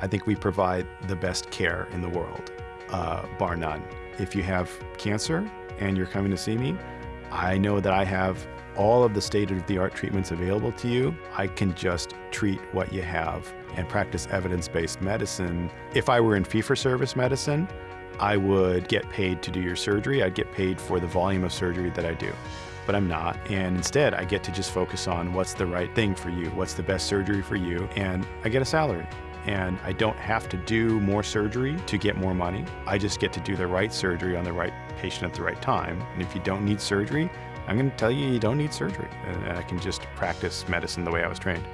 I think we provide the best care in the world, uh, bar none. If you have cancer and you're coming to see me, I know that I have all of the state-of-the-art treatments available to you. I can just treat what you have and practice evidence-based medicine. If I were in fee-for-service medicine, I would get paid to do your surgery. I'd get paid for the volume of surgery that I do. But I'm not, and instead I get to just focus on what's the right thing for you, what's the best surgery for you, and I get a salary and I don't have to do more surgery to get more money. I just get to do the right surgery on the right patient at the right time. And if you don't need surgery, I'm going to tell you you don't need surgery. And I can just practice medicine the way I was trained.